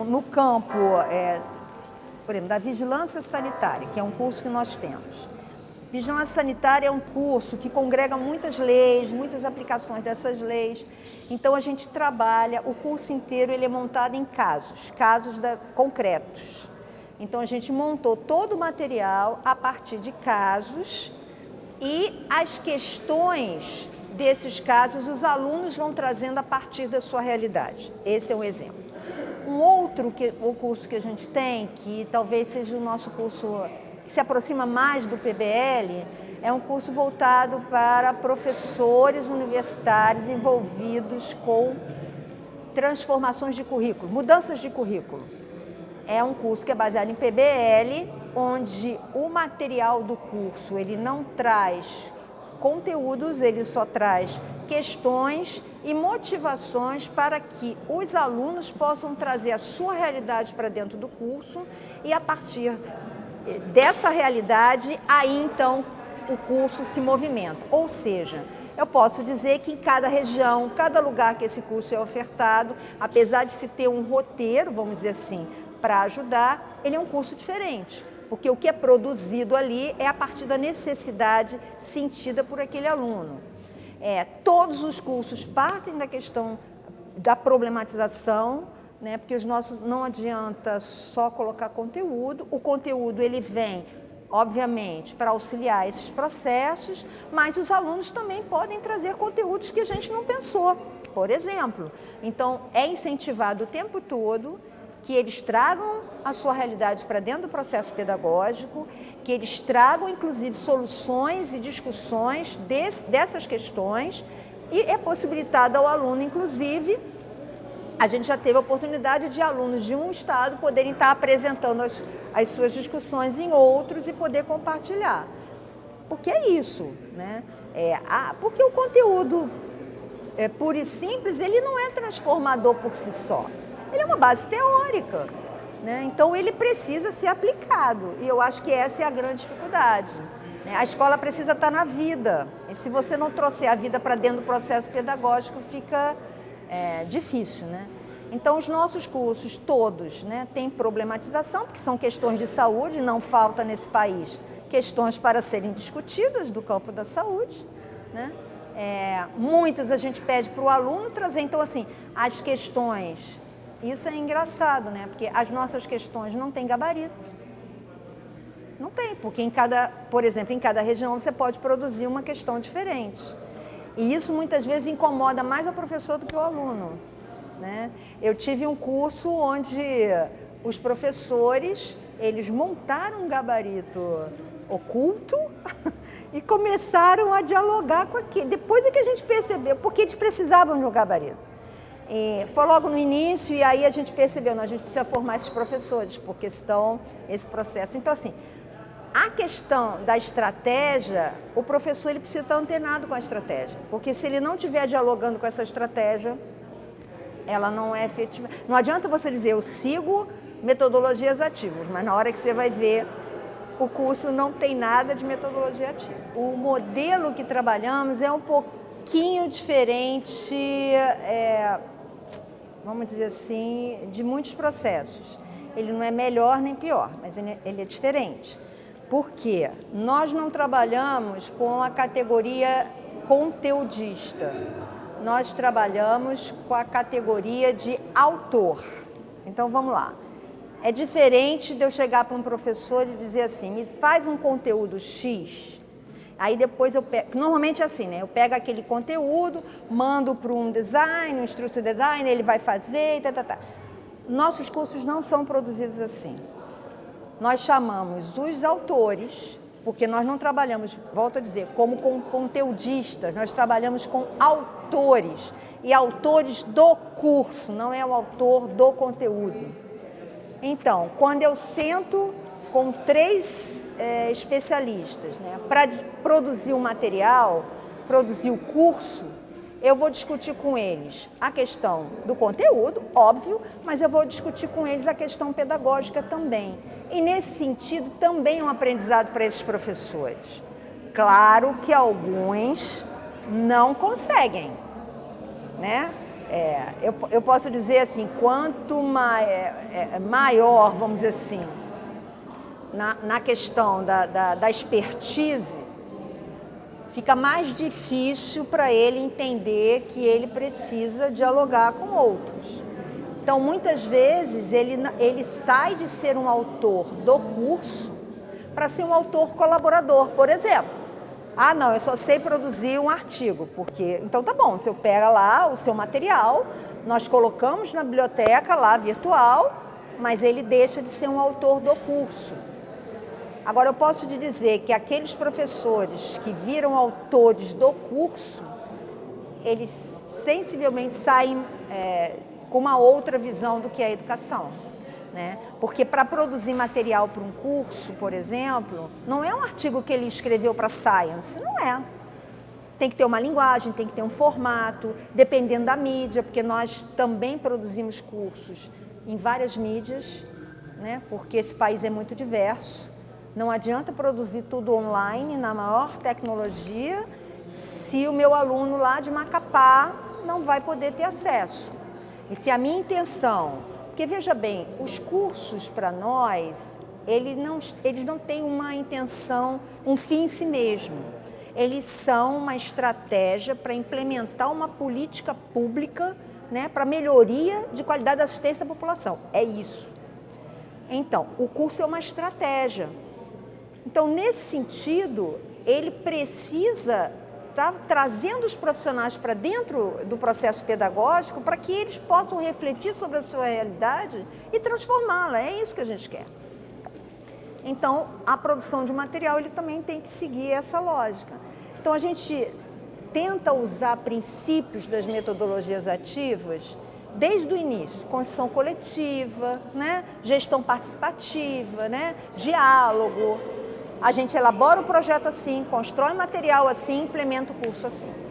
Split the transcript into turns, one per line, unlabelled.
No campo, é, por exemplo, da vigilância sanitária, que é um curso que nós temos. Vigilância sanitária é um curso que congrega muitas leis, muitas aplicações dessas leis. Então a gente trabalha, o curso inteiro ele é montado em casos, casos da, concretos. Então a gente montou todo o material a partir de casos e as questões desses casos os alunos vão trazendo a partir da sua realidade. Esse é um exemplo. Um outro que, o curso que a gente tem, que talvez seja o nosso curso que se aproxima mais do PBL, é um curso voltado para professores universitários envolvidos com transformações de currículo, mudanças de currículo. É um curso que é baseado em PBL, onde o material do curso ele não traz conteúdos, ele só traz questões e motivações para que os alunos possam trazer a sua realidade para dentro do curso e a partir dessa realidade, aí então o curso se movimenta. Ou seja, eu posso dizer que em cada região, cada lugar que esse curso é ofertado, apesar de se ter um roteiro, vamos dizer assim, para ajudar, ele é um curso diferente. Porque o que é produzido ali é a partir da necessidade sentida por aquele aluno. É, todos os cursos partem da questão da problematização né? porque os nossos não adianta só colocar conteúdo, o conteúdo ele vem, obviamente, para auxiliar esses processos, mas os alunos também podem trazer conteúdos que a gente não pensou, por exemplo. Então, é incentivado o tempo todo que eles tragam a sua realidade para dentro do processo pedagógico, que eles tragam, inclusive, soluções e discussões dessas questões, e é possibilitado ao aluno, inclusive, a gente já teve a oportunidade de alunos de um estado poderem estar apresentando as, as suas discussões em outros e poder compartilhar. Porque é isso, né? É, a, porque o conteúdo é, puro e simples, ele não é transformador por si só. Ele é uma base teórica, né? Então ele precisa ser aplicado e eu acho que essa é a grande dificuldade. Né? A escola precisa estar na vida e se você não trouxer a vida para dentro do processo pedagógico, fica é, difícil, né? Então, os nossos cursos, todos, né, têm problematização, porque são questões de saúde, não falta nesse país questões para serem discutidas do campo da saúde, né? É, muitas a gente pede para o aluno trazer, então, assim, as questões, isso é engraçado, né? Porque as nossas questões não têm gabarito. Não tem, porque em cada, por exemplo, em cada região você pode produzir uma questão diferente. E isso muitas vezes incomoda mais o professor do que o aluno. Né? Eu tive um curso onde os professores, eles montaram um gabarito oculto e começaram a dialogar com aquilo. Depois é que a gente percebeu, porque eles precisavam de um gabarito. E foi logo no início e aí a gente percebeu, não, a gente precisa formar esses professores, porque estão esse processo. Então, assim, a questão da estratégia, o professor ele precisa estar antenado com a estratégia, porque se ele não estiver dialogando com essa estratégia, ela não é efetiva. Não adianta você dizer, eu sigo metodologias ativas, mas na hora que você vai ver, o curso não tem nada de metodologia ativa. O modelo que trabalhamos é um pouquinho diferente, é, vamos dizer assim, de muitos processos. Ele não é melhor nem pior, mas ele é, diferente. Porque nós não trabalhamos com a categoria conteudista, nós trabalhamos com a categoria de autor. Então vamos lá. É diferente de eu chegar para um professor e dizer assim, me faz um conteúdo X, aí depois eu pego, normalmente é assim, né? Eu pego aquele conteúdo, mando para um design, um instrutor de design, ele vai fazer, tá, tá, tá. Nossos cursos não são produzidos assim nós chamamos os autores, porque nós não trabalhamos, volto a dizer, como com conteudistas, nós trabalhamos com autores, e autores do curso, não é o autor do conteúdo. Então, quando eu sento com três é, especialistas né, para produzir o material, produzir o curso, eu vou discutir com eles a questão do conteúdo, óbvio, mas eu vou discutir com eles a questão pedagógica também. E nesse sentido também é um aprendizado para esses professores. Claro que alguns não conseguem, né? É, eu, eu posso dizer assim, quanto mai, é, é, maior, vamos dizer assim, na, na questão da, da, da expertise, fica mais difícil para ele entender que ele precisa dialogar com outros. Então, muitas vezes, ele, ele sai de ser um autor do curso para ser um autor colaborador, por exemplo. Ah, não, eu só sei produzir um artigo, porque... Então, tá bom, você pega lá o seu material, nós colocamos na biblioteca lá virtual, mas ele deixa de ser um autor do curso. Agora, eu posso te dizer que aqueles professores que viram autores do curso, eles sensivelmente saem é, com uma outra visão do que é a educação. Né? Porque para produzir material para um curso, por exemplo, não é um artigo que ele escreveu para Science, não é. Tem que ter uma linguagem, tem que ter um formato, dependendo da mídia, porque nós também produzimos cursos em várias mídias, né? porque esse país é muito diverso. Não adianta produzir tudo online, na maior tecnologia, se o meu aluno lá de Macapá não vai poder ter acesso. E se a minha intenção... Porque, veja bem, os cursos para nós, eles não, eles não têm uma intenção, um fim em si mesmo. Eles são uma estratégia para implementar uma política pública né, para melhoria de qualidade da assistência à população. É isso. Então, o curso é uma estratégia. Então, nesse sentido, ele precisa estar tá trazendo os profissionais para dentro do processo pedagógico para que eles possam refletir sobre a sua realidade e transformá-la. É isso que a gente quer. Então, a produção de material ele também tem que seguir essa lógica. Então, a gente tenta usar princípios das metodologias ativas desde o início, construção coletiva, né? gestão participativa, né? diálogo, a gente elabora o projeto assim, constrói material assim, implementa o curso assim.